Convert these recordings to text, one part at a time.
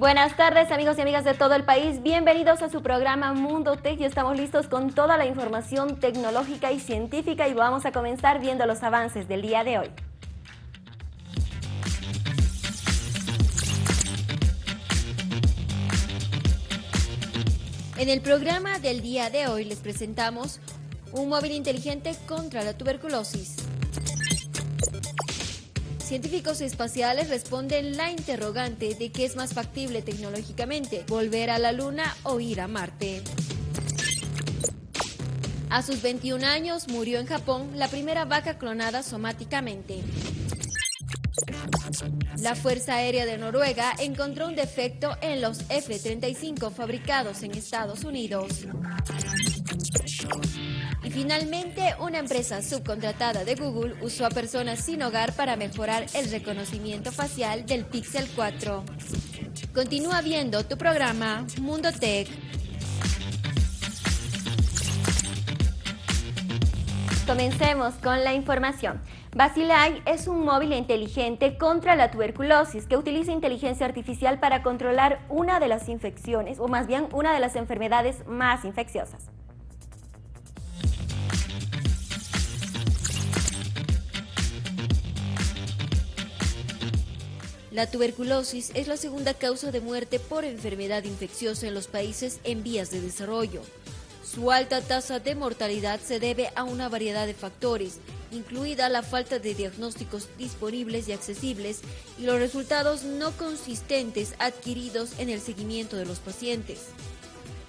Buenas tardes amigos y amigas de todo el país, bienvenidos a su programa Mundo Tech estamos listos con toda la información tecnológica y científica y vamos a comenzar viendo los avances del día de hoy. En el programa del día de hoy les presentamos un móvil inteligente contra la tuberculosis. Científicos espaciales responden la interrogante de qué es más factible tecnológicamente, volver a la Luna o ir a Marte. A sus 21 años murió en Japón la primera vaca clonada somáticamente. La Fuerza Aérea de Noruega encontró un defecto en los F-35 fabricados en Estados Unidos. Finalmente, una empresa subcontratada de Google usó a personas sin hogar para mejorar el reconocimiento facial del Pixel 4. Continúa viendo tu programa Mundo Tech. Comencemos con la información. Basilai es un móvil inteligente contra la tuberculosis que utiliza inteligencia artificial para controlar una de las infecciones, o más bien una de las enfermedades más infecciosas. La tuberculosis es la segunda causa de muerte por enfermedad infecciosa en los países en vías de desarrollo. Su alta tasa de mortalidad se debe a una variedad de factores, incluida la falta de diagnósticos disponibles y accesibles y los resultados no consistentes adquiridos en el seguimiento de los pacientes.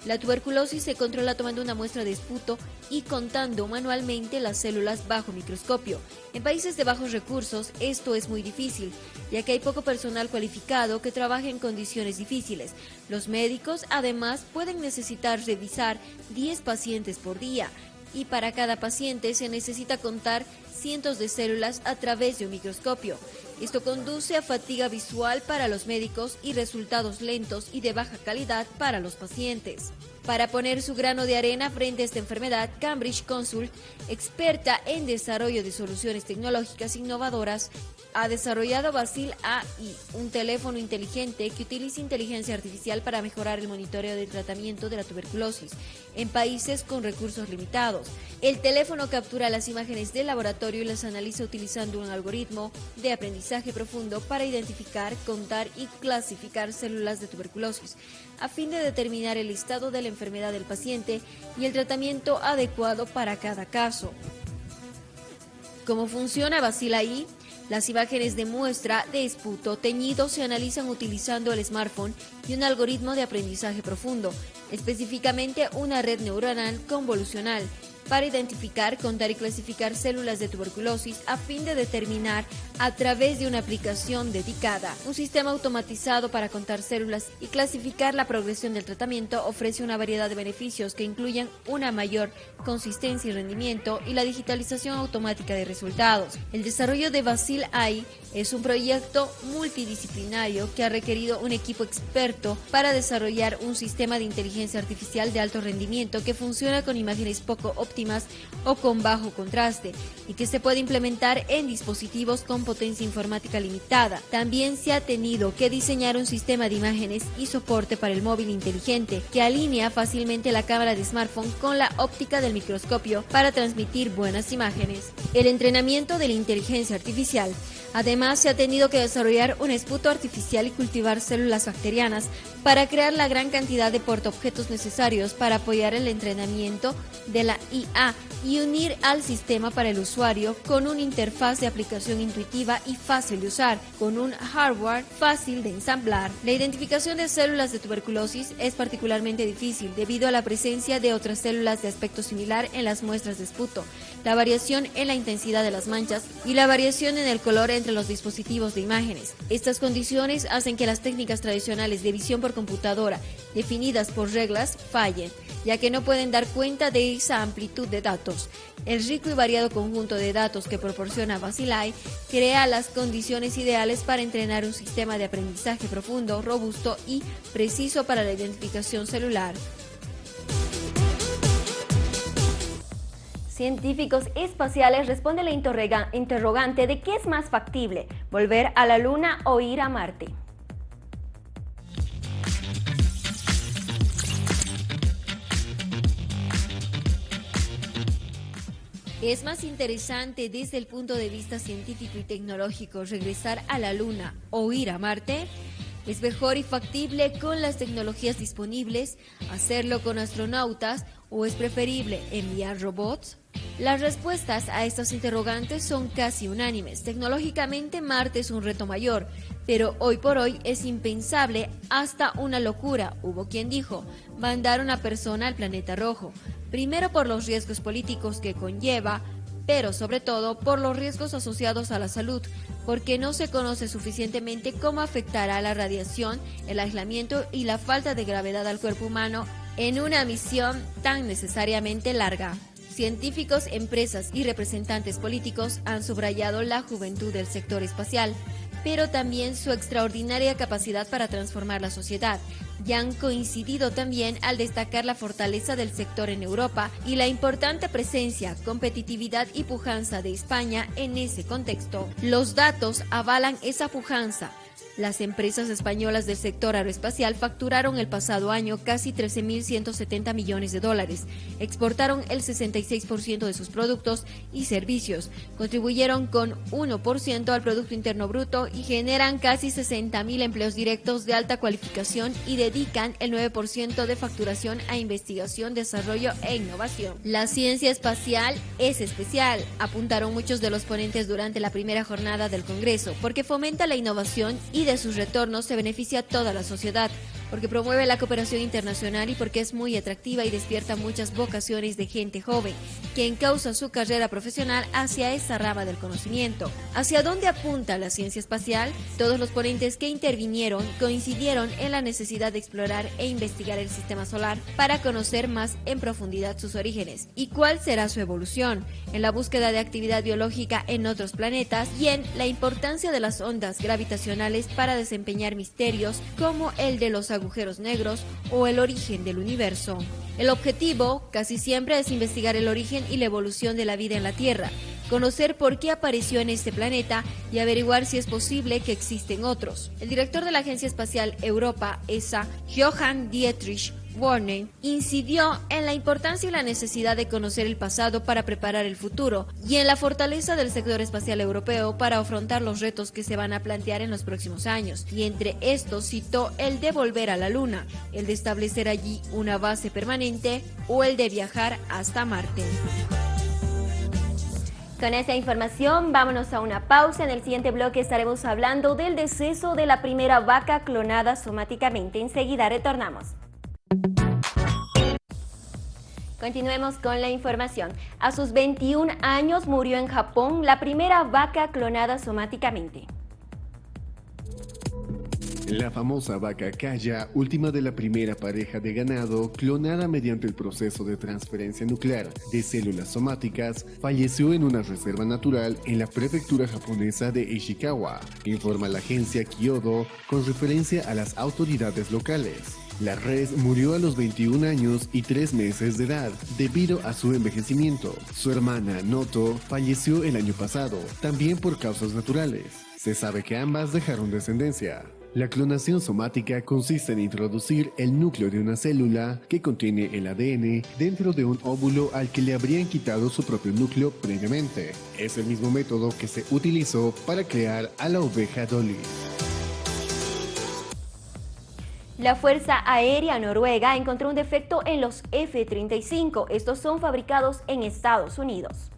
La tuberculosis se controla tomando una muestra de esputo y contando manualmente las células bajo microscopio. En países de bajos recursos esto es muy difícil, ya que hay poco personal cualificado que trabaje en condiciones difíciles. Los médicos además pueden necesitar revisar 10 pacientes por día y para cada paciente se necesita contar cientos de células a través de un microscopio. Esto conduce a fatiga visual para los médicos y resultados lentos y de baja calidad para los pacientes. Para poner su grano de arena frente a esta enfermedad, Cambridge Consult, experta en desarrollo de soluciones tecnológicas innovadoras, ha desarrollado Basil AI, un teléfono inteligente que utiliza inteligencia artificial para mejorar el monitoreo del tratamiento de la tuberculosis en países con recursos limitados. El teléfono captura las imágenes del laboratorio y las analiza utilizando un algoritmo de aprendizaje profundo para identificar, contar y clasificar células de tuberculosis, a fin de determinar el estado de la enfermedad del paciente y el tratamiento adecuado para cada caso. ¿Cómo funciona Basil AI? Las imágenes de muestra de esputo teñido se analizan utilizando el smartphone y un algoritmo de aprendizaje profundo, específicamente una red neuronal convolucional para identificar, contar y clasificar células de tuberculosis a fin de determinar a través de una aplicación dedicada. Un sistema automatizado para contar células y clasificar la progresión del tratamiento ofrece una variedad de beneficios que incluyen una mayor consistencia y rendimiento y la digitalización automática de resultados. El desarrollo de Basil AI es un proyecto multidisciplinario que ha requerido un equipo experto para desarrollar un sistema de inteligencia artificial de alto rendimiento que funciona con imágenes poco óptimas o con bajo contraste y que se puede implementar en dispositivos con potencia informática limitada. También se ha tenido que diseñar un sistema de imágenes y soporte para el móvil inteligente que alinea fácilmente la cámara de smartphone con la óptica del microscopio para transmitir buenas imágenes. El entrenamiento de la inteligencia artificial Además, se ha tenido que desarrollar un esputo artificial y cultivar células bacterianas para crear la gran cantidad de portaobjetos necesarios para apoyar el entrenamiento de la IA y unir al sistema para el usuario con una interfaz de aplicación intuitiva y fácil de usar, con un hardware fácil de ensamblar. La identificación de células de tuberculosis es particularmente difícil debido a la presencia de otras células de aspecto similar en las muestras de esputo, la variación en la intensidad de las manchas y la variación en el color entre los dispositivos de imágenes. Estas condiciones hacen que las técnicas tradicionales de visión por computadora, definidas por reglas, fallen, ya que no pueden dar cuenta de esa amplitud de datos. El rico y variado conjunto de datos que proporciona Basilai crea las condiciones ideales para entrenar un sistema de aprendizaje profundo, robusto y preciso para la identificación celular. Científicos espaciales responden la interrogante de qué es más factible, volver a la Luna o ir a Marte. Es más interesante desde el punto de vista científico y tecnológico regresar a la Luna o ir a Marte. ¿Es mejor y factible con las tecnologías disponibles hacerlo con astronautas o es preferible enviar robots? Las respuestas a estos interrogantes son casi unánimes. Tecnológicamente Marte es un reto mayor, pero hoy por hoy es impensable hasta una locura, hubo quien dijo, mandar una persona al planeta rojo, primero por los riesgos políticos que conlleva, pero sobre todo por los riesgos asociados a la salud, porque no se conoce suficientemente cómo afectará la radiación, el aislamiento y la falta de gravedad al cuerpo humano en una misión tan necesariamente larga. Científicos, empresas y representantes políticos han subrayado la juventud del sector espacial, pero también su extraordinaria capacidad para transformar la sociedad, y han coincidido también al destacar la fortaleza del sector en Europa y la importante presencia, competitividad y pujanza de España en ese contexto. Los datos avalan esa pujanza, las empresas españolas del sector aeroespacial facturaron el pasado año casi 13.170 millones de dólares, exportaron el 66% de sus productos y servicios, contribuyeron con 1% al Producto Interno Bruto y generan casi 60.000 empleos directos de alta cualificación y dedican el 9% de facturación a investigación, desarrollo e innovación. La ciencia espacial es especial, apuntaron muchos de los ponentes durante la primera jornada del Congreso, porque fomenta la innovación y de sus retornos se beneficia a toda la sociedad, porque promueve la cooperación internacional y porque es muy atractiva y despierta muchas vocaciones de gente joven, que encausa su carrera profesional hacia esa rama del conocimiento. ¿Hacia dónde apunta la ciencia espacial? Todos los ponentes que intervinieron coincidieron en la necesidad de explorar e investigar el sistema solar para conocer más en profundidad sus orígenes y cuál será su evolución, en la búsqueda de actividad biológica en otros planetas y en la importancia de las ondas gravitacionales para desempeñar misterios como el de los agujeros negros o el origen del universo. El objetivo casi siempre es investigar el origen y la evolución de la vida en la Tierra, conocer por qué apareció en este planeta y averiguar si es posible que existen otros. El director de la Agencia Espacial Europa, ESA, Johann Dietrich Warner incidió en la importancia y la necesidad de conocer el pasado para preparar el futuro y en la fortaleza del sector espacial europeo para afrontar los retos que se van a plantear en los próximos años. Y entre estos citó el de volver a la Luna, el de establecer allí una base permanente o el de viajar hasta Marte. Con esta información, vámonos a una pausa. En el siguiente bloque estaremos hablando del deceso de la primera vaca clonada somáticamente. Enseguida retornamos. Continuemos con la información. A sus 21 años murió en Japón la primera vaca clonada somáticamente. La famosa vaca Kaya, última de la primera pareja de ganado clonada mediante el proceso de transferencia nuclear de células somáticas, falleció en una reserva natural en la prefectura japonesa de Ishikawa, informa la agencia Kyodo con referencia a las autoridades locales. La res murió a los 21 años y 3 meses de edad debido a su envejecimiento. Su hermana Noto falleció el año pasado, también por causas naturales. Se sabe que ambas dejaron descendencia. La clonación somática consiste en introducir el núcleo de una célula que contiene el ADN dentro de un óvulo al que le habrían quitado su propio núcleo previamente. Es el mismo método que se utilizó para crear a la oveja Dolly. La Fuerza Aérea Noruega encontró un defecto en los F-35. Estos son fabricados en Estados Unidos.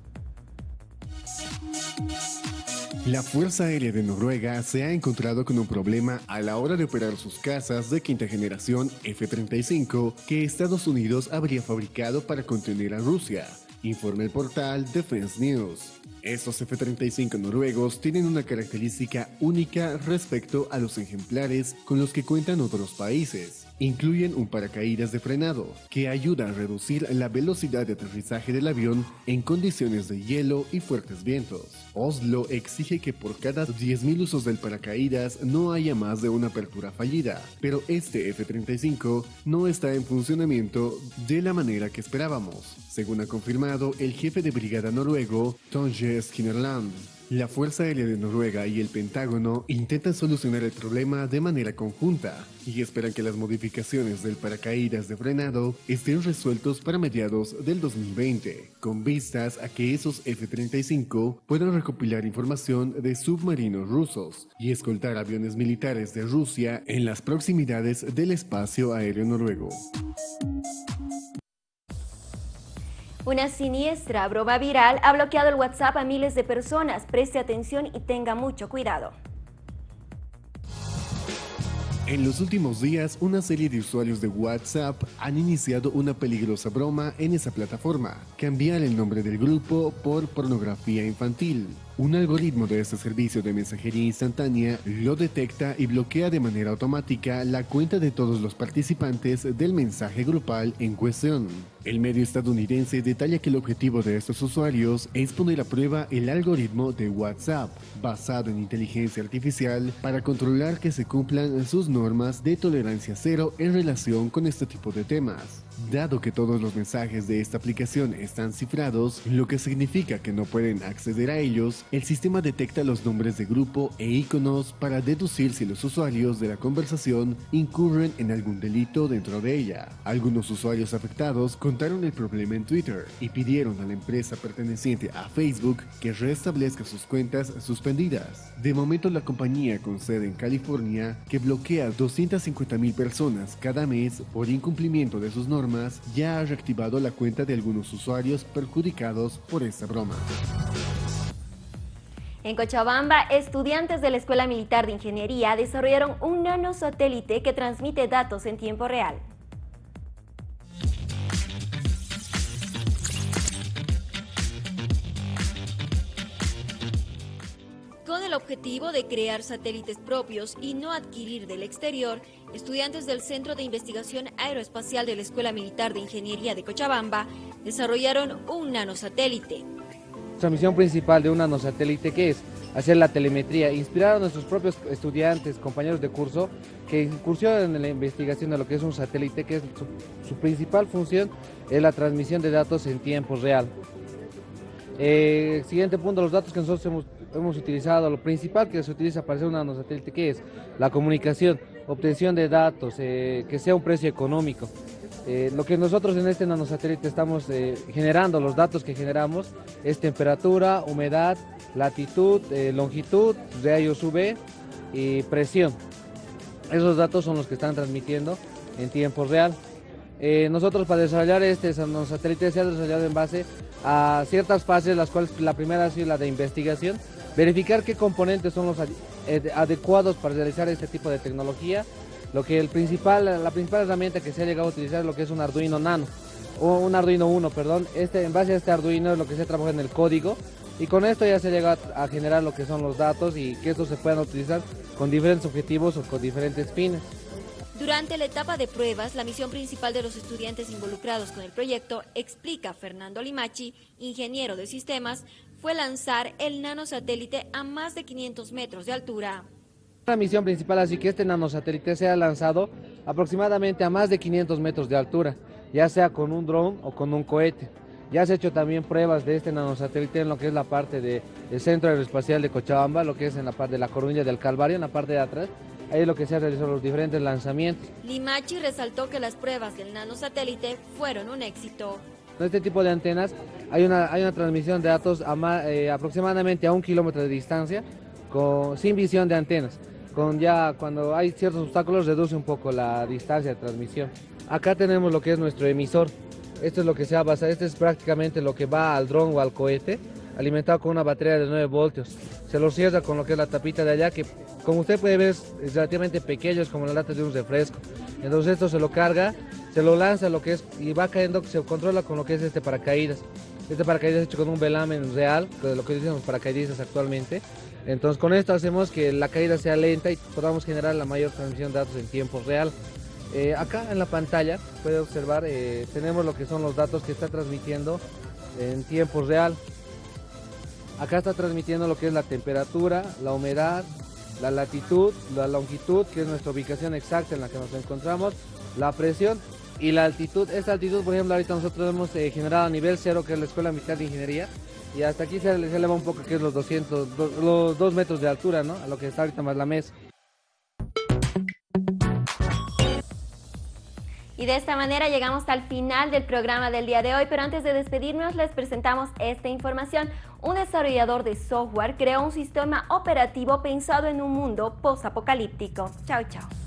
La Fuerza Aérea de Noruega se ha encontrado con un problema a la hora de operar sus cazas de quinta generación F-35 que Estados Unidos habría fabricado para contener a Rusia, informa el portal Defense News. Estos F-35 noruegos tienen una característica única respecto a los ejemplares con los que cuentan otros países. Incluyen un paracaídas de frenado, que ayuda a reducir la velocidad de aterrizaje del avión en condiciones de hielo y fuertes vientos. Oslo exige que por cada 10.000 usos del paracaídas no haya más de una apertura fallida, pero este F-35 no está en funcionamiento de la manera que esperábamos, según ha confirmado el jefe de brigada noruego, Tonje Skinnerland. La Fuerza Aérea de Noruega y el Pentágono intentan solucionar el problema de manera conjunta y esperan que las modificaciones del paracaídas de frenado estén resueltos para mediados del 2020, con vistas a que esos F-35 puedan recopilar información de submarinos rusos y escoltar aviones militares de Rusia en las proximidades del espacio aéreo noruego. Una siniestra broma viral ha bloqueado el WhatsApp a miles de personas. Preste atención y tenga mucho cuidado. En los últimos días, una serie de usuarios de WhatsApp han iniciado una peligrosa broma en esa plataforma, cambiar el nombre del grupo por pornografía infantil. Un algoritmo de este servicio de mensajería instantánea lo detecta y bloquea de manera automática la cuenta de todos los participantes del mensaje grupal en cuestión. El medio estadounidense detalla que el objetivo de estos usuarios es poner a prueba el algoritmo de WhatsApp, basado en inteligencia artificial, para controlar que se cumplan sus normas de tolerancia cero en relación con este tipo de temas. Dado que todos los mensajes de esta aplicación están cifrados, lo que significa que no pueden acceder a ellos, el sistema detecta los nombres de grupo e iconos para deducir si los usuarios de la conversación incurren en algún delito dentro de ella. Algunos usuarios afectados contaron el problema en Twitter y pidieron a la empresa perteneciente a Facebook que restablezca sus cuentas suspendidas. De momento la compañía con sede en California, que bloquea 250.000 personas cada mes por incumplimiento de sus normas, ya ha reactivado la cuenta de algunos usuarios perjudicados por esta broma. En Cochabamba, estudiantes de la Escuela Militar de Ingeniería desarrollaron un nanosatélite que transmite datos en tiempo real. Con el objetivo de crear satélites propios y no adquirir del exterior, estudiantes del Centro de Investigación Aeroespacial de la Escuela Militar de Ingeniería de Cochabamba desarrollaron un nanosatélite. Nuestra misión principal de un nanosatélite, ¿qué es? Hacer la telemetría, inspirar a nuestros propios estudiantes, compañeros de curso, que incursionen en la investigación de lo que es un satélite, que es su, principal función es la transmisión de datos en tiempo real. Eh, siguiente punto, los datos que nosotros hemos hemos utilizado, lo principal que se utiliza para hacer un nanosatélite, que es la comunicación, obtención de datos, eh, que sea un precio económico. Eh, lo que nosotros en este nanosatélite estamos eh, generando, los datos que generamos, es temperatura, humedad, latitud, longitud, rayos UV y presión. Esos datos son los que están transmitiendo en tiempo real. nosotros para desarrollar este nanosatélite se ha desarrollado en base a ciertas fases, las cuales la primera ha sido la de investigación, verificar qué componentes son los eh, adecuados para realizar este tipo de tecnología. Lo que el principal, la principal herramienta que se ha llegado a utilizar es lo que es un Arduino Nano, o un Arduino 1, perdón. Este, en base a este Arduino es lo que se trabaja en el código y con esto ya se llega a generar lo que son los datos y que estos se puedan utilizar con diferentes objetivos o con diferentes fines. Durante la etapa de pruebas, la misión principal de los estudiantes involucrados con el proyecto, explica Fernando Limachi, ingeniero de sistemas, fue lanzar el nanosatélite a más de 500 metros de altura. La misión principal así que este nanosatélite sea lanzado aproximadamente a más de 500 metros de altura, ya sea con un dron o con un cohete. Ya se ha hecho también pruebas de este nanosatélite en lo que es la parte del Centro Aeroespacial de Cochabamba, lo que es en la parte de la Coruña del Calvario, en la parte de atrás. Ahí es lo que se ha realizado los diferentes lanzamientos. Limachi resaltó que las pruebas del nanosatélite fueron un éxito. En este tipo de antenas hay una, hay una transmisión de datos a eh, aproximadamente a un kilómetro de distancia con, sin visión de antenas. Con ya cuando hay ciertos obstáculos reduce un poco la distancia de transmisión. Acá tenemos lo que es nuestro emisor. Esto es lo que se ha basado, este es prácticamente lo que va al dron o al cohete, alimentado con una batería de 9 voltios. Se lo cierra con lo que es la tapita de allá, que como usted puede ver es relativamente pequeño, es como la lata de un refresco. Entonces esto se lo carga se lo lanza lo que es y va cayendo, se controla con lo que es este paracaídas. Este paracaídas es hecho con un velamen real, de lo que dicen los paracaidistas actualmente. Entonces con esto hacemos que la caída sea lenta y podamos generar la mayor transmisión de datos en tiempo real. Eh, acá en la pantalla puede observar, eh, tenemos lo que son los datos que está transmitiendo en tiempo real. Acá está transmitiendo lo que es la temperatura, la humedad, la latitud, la longitud, que es nuestra ubicación exacta en la que nos encontramos, la presión y la altitud, esta altitud, por ejemplo, ahorita nosotros hemos eh, generado a nivel cero, que es la Escuela Militar de Ingeniería, y hasta aquí se, se eleva un poco, que es los 200, los 2 metros de altura, ¿no? A lo que está ahorita más la mesa. Y de esta manera llegamos al final del programa del día de hoy, pero antes de despedirnos les presentamos esta información. Un desarrollador de software creó un sistema operativo pensado en un mundo post-apocalíptico. Chao, chao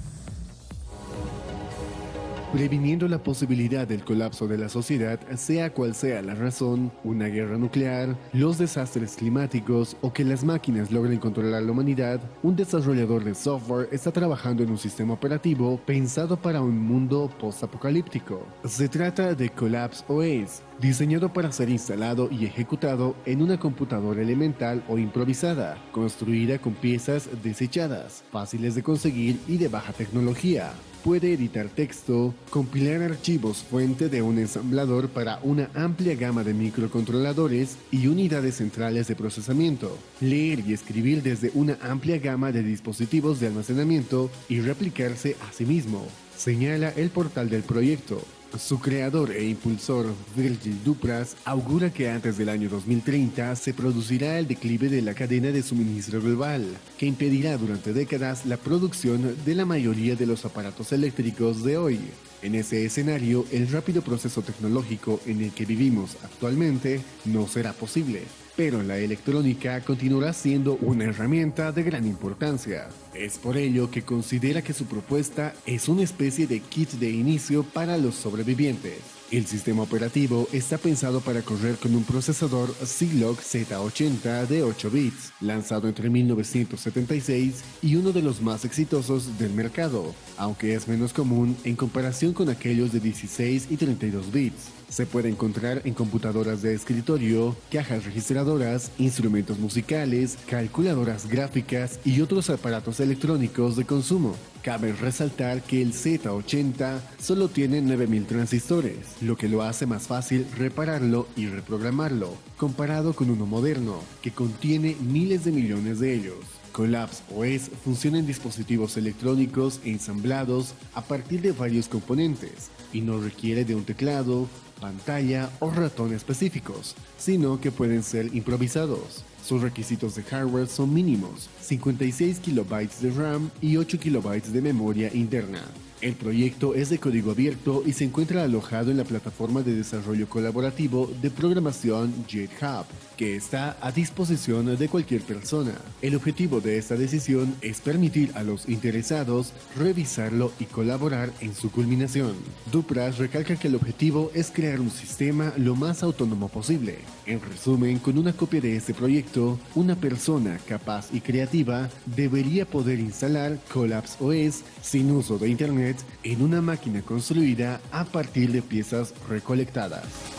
previniendo la posibilidad del colapso de la sociedad, sea cual sea la razón, una guerra nuclear, los desastres climáticos o que las máquinas logren controlar la humanidad, un desarrollador de software está trabajando en un sistema operativo pensado para un mundo post-apocalíptico. Se trata de Collapse OS, diseñado para ser instalado y ejecutado en una computadora elemental o improvisada, construida con piezas desechadas, fáciles de conseguir y de baja tecnología. Puede editar texto, compilar archivos fuente de un ensamblador para una amplia gama de microcontroladores y unidades centrales de procesamiento, leer y escribir desde una amplia gama de dispositivos de almacenamiento y replicarse a sí mismo, señala el portal del proyecto. Su creador e impulsor, Virgil Dupras, augura que antes del año 2030 se producirá el declive de la cadena de suministro global, que impedirá durante décadas la producción de la mayoría de los aparatos eléctricos de hoy. En ese escenario, el rápido proceso tecnológico en el que vivimos actualmente no será posible pero la electrónica continuará siendo una herramienta de gran importancia. Es por ello que considera que su propuesta es una especie de kit de inicio para los sobrevivientes. El sistema operativo está pensado para correr con un procesador Zilog Z80 de 8 bits, lanzado entre 1976 y uno de los más exitosos del mercado, aunque es menos común en comparación con aquellos de 16 y 32 bits. Se puede encontrar en computadoras de escritorio, cajas registradoras, instrumentos musicales, calculadoras gráficas y otros aparatos electrónicos de consumo. Cabe resaltar que el Z80 solo tiene 9000 transistores, lo que lo hace más fácil repararlo y reprogramarlo, comparado con uno moderno, que contiene miles de millones de ellos. Collapse OS funciona en dispositivos electrónicos ensamblados a partir de varios componentes y no requiere de un teclado, pantalla o ratón específicos, sino que pueden ser improvisados. Sus requisitos de hardware son mínimos, 56 KB de RAM y 8 KB de memoria interna. El proyecto es de código abierto y se encuentra alojado en la plataforma de desarrollo colaborativo de programación GitHub, que está a disposición de cualquier persona. El objetivo de esta decisión es permitir a los interesados revisarlo y colaborar en su culminación. Dupras recalca que el objetivo es crear un sistema lo más autónomo posible. En resumen, con una copia de este proyecto, una persona capaz y creativa debería poder instalar Collapse OS sin uso de En una máquina construida a partir de piezas recolectadas.